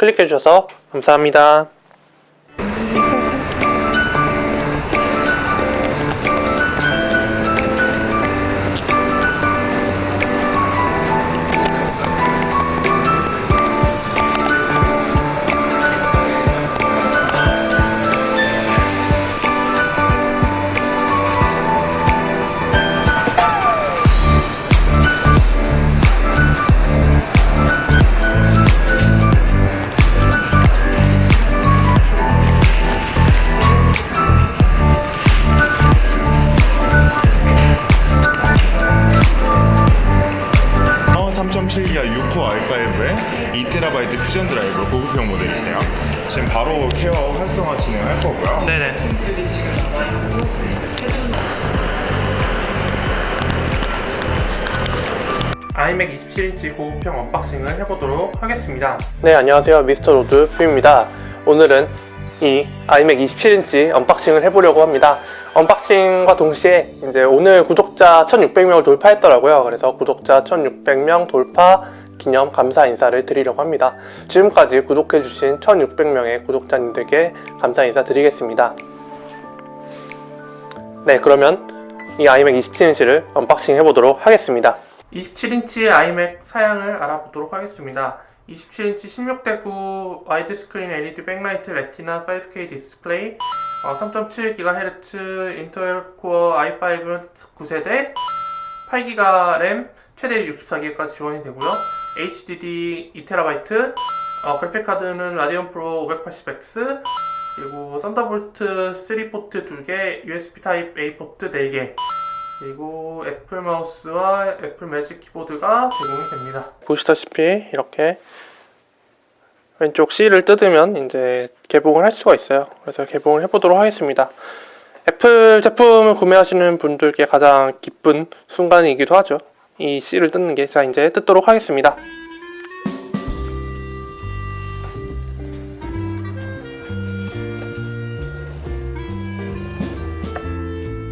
클릭해 주셔서 감사합니다. 2TB Fusion Drive 고급형 모델이세요. 지금 바로 care 활성화 진행할 거고요. 네네. iMac 27인치 고급형 unboxing을 해보도록 하겠습니다. 네, 안녕하세요. 미스터 로드뷰입니다. 오늘은 이 iMac 27인치 unboxing을 해보려고 합니다. unboxing과 동시에 이제 오늘 구독자 1600명을 돌파했더라고요. 그래서 구독자 1600명 돌파 기념 감사 인사를 드리려고 합니다. 지금까지 구독해주신 1600명의 구독자님들께 감사 인사 드리겠습니다. 네, 그러면 이 iMac 27인치를 unboxing 해보도록 하겠습니다. 27인치 iMac 사양을 알아보도록 하겠습니다. 27인치 16대9 와이드 스크린 LED backlight Retina 5K 디스플레이 어, 3.7GHz Intel Core i5 9세대 8GB 램 최대 64GB까지 지원이 되고요. HDD 2TB 어, 그래픽카드는 Radeon Pro 580X 그리고 Thunderbolt 3 포트 2개 USB 타입 A 포트 4개 그리고 애플 마우스와 Apple Magic Keyboard가 제공이 됩니다. 보시다시피 이렇게 왼쪽 seal을 뜯으면 이제 개봉을 할 수가 있어요. 그래서 개봉을 해보도록 하겠습니다. 애플 제품을 구매하시는 분들께 가장 기쁜 순간이기도 하죠. 이 C를 뜯는 게. 자, 이제 뜯도록 하겠습니다.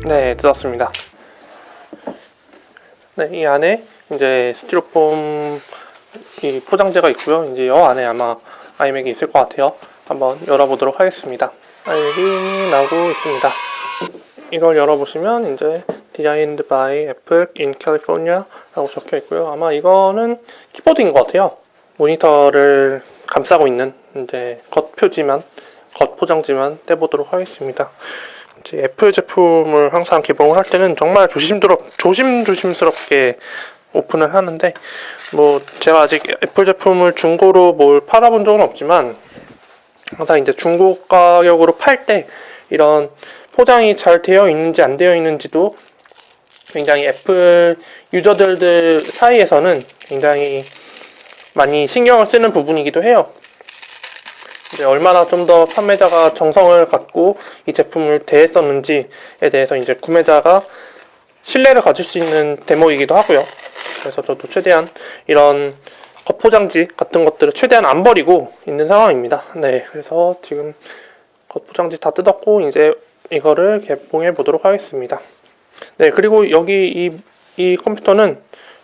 네, 뜯었습니다. 네, 이 안에 이제 스티로폼 이 포장재가 있고요. 이제 이 안에 아마 아이맥이 있을 것 같아요. 한번 열어보도록 하겠습니다. 아이맥이 나오고 있습니다. 이걸 열어보시면 이제 Designed by Apple in California 라고 적혀 있고요. 아마 이거는 키보드인 것 같아요. 모니터를 감싸고 있는 이제 겉 표지만, 겉 포장지만 떼보도록 하겠습니다. 이제 애플 제품을 항상 개봉을 할 때는 정말 조심스럽, 조심조심스럽게 오픈을 하는데 뭐 제가 아직 애플 제품을 중고로 뭘 팔아본 적은 없지만 항상 이제 중고 가격으로 팔 때 이런 포장이 잘 되어 있는지 안 되어 있는지도 굉장히 애플 유저들 사이에서는 굉장히 많이 신경을 쓰는 부분이기도 해요. 이제 얼마나 좀 더 판매자가 정성을 갖고 이 제품을 대했었는지에 대해서 이제 구매자가 신뢰를 가질 수 있는 대목이기도 하고요. 그래서 저도 최대한 이런 겉포장지 같은 것들을 최대한 안 버리고 있는 상황입니다. 네, 그래서 지금 겉포장지 다 뜯었고 이제 이거를 개봉해 보도록 하겠습니다. 네, 그리고 여기 이, 이 컴퓨터는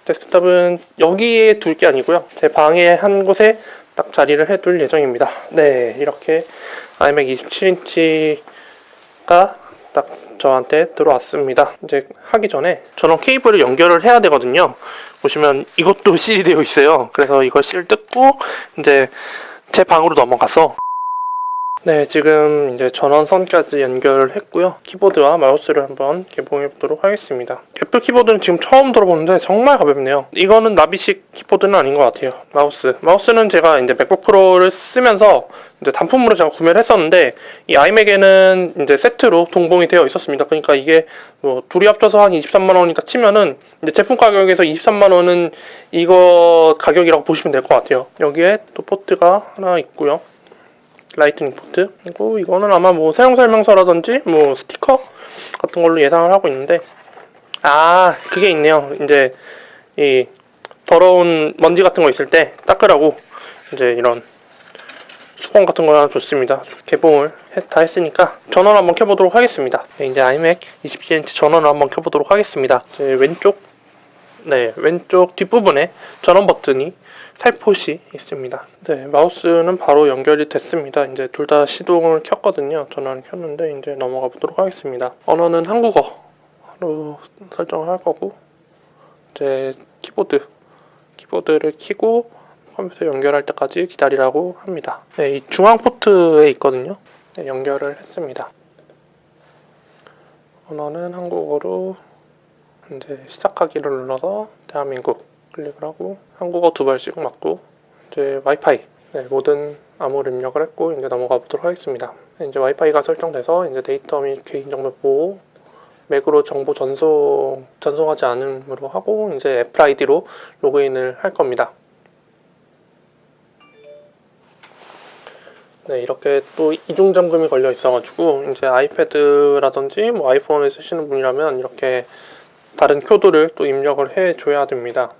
데스크탑은 여기에 둘 게 아니고요. 제 방에 한 곳에 딱 자리를 해둘 예정입니다. 네, 이렇게 아이맥 27인치가 딱 저한테 들어왔습니다. 이제 하기 전에 저는 케이블을 연결을 해야 되거든요. 보시면 이것도 seal이 되어 있어요. 그래서 이걸 seal 뜯고 이제 제 방으로 넘어가서 네, 지금 이제 전원선까지 연결을 했고요. 키보드와 마우스를 한번 개봉해 보도록 하겠습니다. 애플 키보드는 지금 처음 들어보는데 정말 가볍네요. 이거는 나비식 키보드는 아닌 것 같아요. 마우스. 마우스는 제가 이제 MacBook Pro를 쓰면서 이제 단품으로 제가 구매를 했었는데 이 iMac에는 이제 세트로 동봉이 되어 있었습니다. 그러니까 이게 뭐 둘이 합쳐서 한 23만 원이다 치면은 이제 제품 가격에서 23만 원은 이거 가격이라고 보시면 될 것 같아요. 여기에 또 포트가 하나 있고요. Lightning 포트? 그리고 이거는 아마 뭐 사용 설명서라든지 뭐 스티커 같은 걸로 예상을 하고 있는데 아 그게 있네요. 이제 이 더러운 먼지 같은 거 있을 때 닦으라고 이제 이런 수건 같은 거 하나 줬습니다. 개봉을 해- 다 했으니까 전원 한번 켜보도록 하겠습니다. 네, 이제 iMac 27인치 전원을 한번 켜보도록 하겠습니다. 왼쪽 네 왼쪽 뒷부분에 전원 버튼이 살포시 있습니다. 네, 마우스는 바로 연결이 됐습니다. 이제 둘 다 시동을 켰거든요. 전화를 켰는데 이제 넘어가 보도록 하겠습니다. 언어는 한국어로 설정을 할 거고 이제 키보드 키보드를 키고 컴퓨터 연결할 때까지 기다리라고 합니다. 네, 이 중앙 포트에 있거든요. 네, 연결을 했습니다. 언어는 한국어로 이제 시작하기를 눌러서 대한민국 클릭을 하고 한국어 두벌식 맞고 이제 와이파이 네, 모든 암호를 입력을 했고 이제 넘어가 보도록 하겠습니다. 네, 이제 와이파이가 설정돼서 이제 데이터 및 개인정보 보호 Mac으로 정보 전송 전송하지 않음으로 하고 이제 애플 아이디로 로그인을 할 겁니다. 네, 이렇게 또 이중 잠금이 걸려 있어가지고 이제 아이패드라든지 뭐 아이폰을 쓰시는 분이라면 이렇게 다른 코드를 또 입력을 해 줘야 됩니다.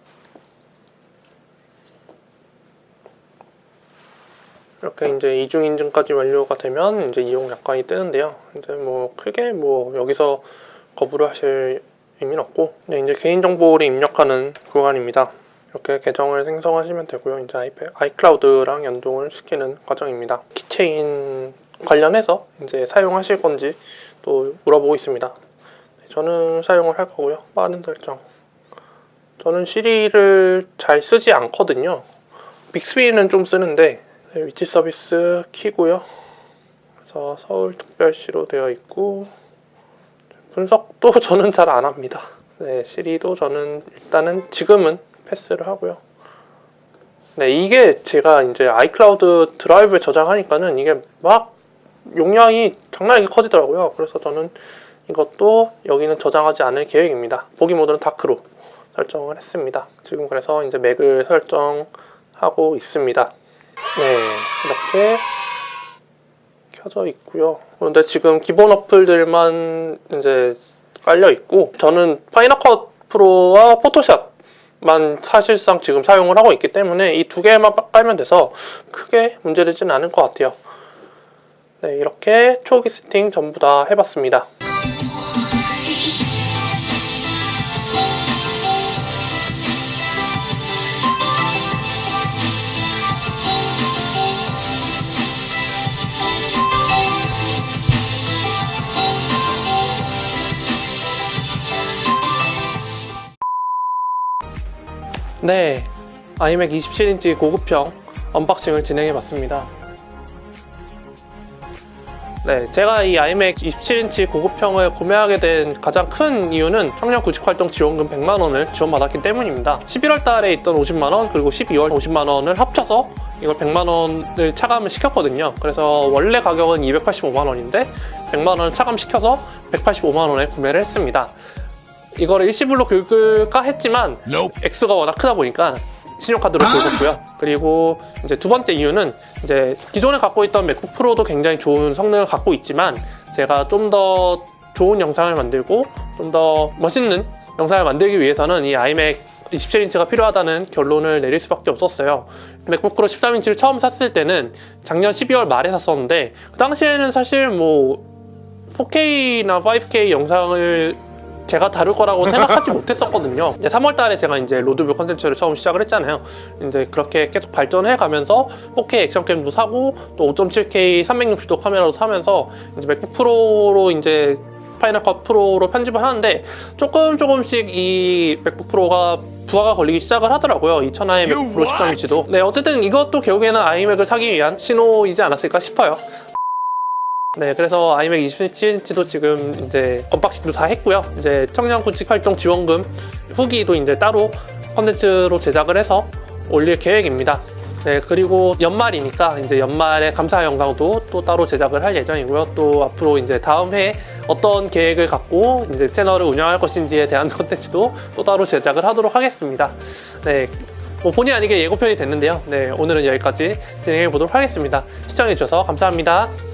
이렇게 이제 이중 인증까지 완료가 되면 이제 이용 약관이 뜨는데요. 이제 뭐 크게 뭐 여기서 거부를 하실 의미는 없고 네, 이제 개인 정보를 입력하는 구간입니다. 이렇게 계정을 생성하시면 되고요. 이제 아이패, iCloud랑 연동을 시키는 과정입니다. Keychain 관련해서 이제 사용하실 건지 또 물어보고 있습니다. 네, 저는 사용을 할 거고요. 빠른 설정. 저는 Siri를 잘 쓰지 않거든요. Bixby는 좀 쓰는데 네, 위치 서비스 키고요. 그래서 서울특별시로 되어 있고 분석도 저는 잘 안 합니다. 네, 시리도 저는 일단은 지금은 패스를 하고요. 네, 이게 제가 이제 아이클라우드 드라이브에 저장하니까는 이게 막 용량이 장난이게 커지더라고요. 그래서 저는 이것도 여기는 저장하지 않을 계획입니다. 보기 모드는 다크로 설정을 했습니다. 지금 그래서 이제 맥을 설정하고 있습니다. 네, 이렇게 켜져 있고요. 그런데 지금 기본 어플들만 이제 깔려 있고 저는 파이널 컷 프로와 포토샵만 사실상 지금 사용을 하고 있기 때문에 이 두 개만 깔면 돼서 크게 문제되지는 않을 것 같아요. 네, 이렇게 초기 세팅 전부 다 해봤습니다. 네, iMac 27인치 고급형 unboxing을 진행해봤습니다. 네, 제가 이 iMac 27인치 고급형을 구매하게 된 가장 큰 이유는 청년 구직 활동 지원금 100만 원을 지원받았기 때문입니다. 11월 달에 있던 50만 원 그리고 12월 50만 원을 합쳐서 이걸 100만 원을 차감을 시켰거든요. 그래서 원래 가격은 285만 원인데 100만 원을 차감시켜서 185만 원에 구매를 했습니다. 이거를 일시불로 긁을까 했지만 X가 워낙 크다 보니까 신용카드로 긁었고요. 그리고 이제 두 번째 이유는 이제 기존에 갖고 있던 맥북 프로도 굉장히 좋은 성능을 갖고 있지만 제가 좀 더 좋은 영상을 만들고 좀 더 멋있는 영상을 만들기 위해서는 이 아이맥 27인치가 필요하다는 결론을 내릴 수밖에 없었어요. 맥북 프로 13인치를 처음 샀을 때는 작년 12월 말에 샀었는데 그 당시에는 사실 뭐 4K나 5K 영상을 제가 다룰 거라고 생각하지 못했었거든요. 이제 3월 달에 제가 이제 로드뷰 컨텐츠를 처음 시작을 했잖아요. 이제 그렇게 계속 발전해 가면서 4K action cam도 사고 또 5.7K 360도 카메라도 사면서 이제 MacBook Pro로 이제 Final Cut Pro로 편집을 하는데 조금 조금씩 이 MacBook Pro가 부하가 걸리기 시작을 하더라고요. 이 천하의 MacBook Pro 13인치도. 네, 어쨌든 이것도 결국에는 iMac을 사기 위한 신호이지 않았을까 싶어요. 네, 그래서 iMac 27인치도 지금 이제 unboxing도 다 했고요. 이제 청년 구직 활동 지원금 후기도 이제 따로 컨텐츠로 제작을 해서 올릴 계획입니다. 네, 그리고 연말이니까 이제 연말에 감사 영상도 또 따로 제작을 할 예정이고요. 또 앞으로 이제 다음 해에 어떤 계획을 갖고 이제 채널을 운영할 것인지에 대한 컨텐츠도 또 따로 제작을 하도록 하겠습니다. 네. 뭐 본의 아니게 예고편이 됐는데요. 네, 오늘은 여기까지 진행해 보도록 하겠습니다. 시청해 주셔서 감사합니다.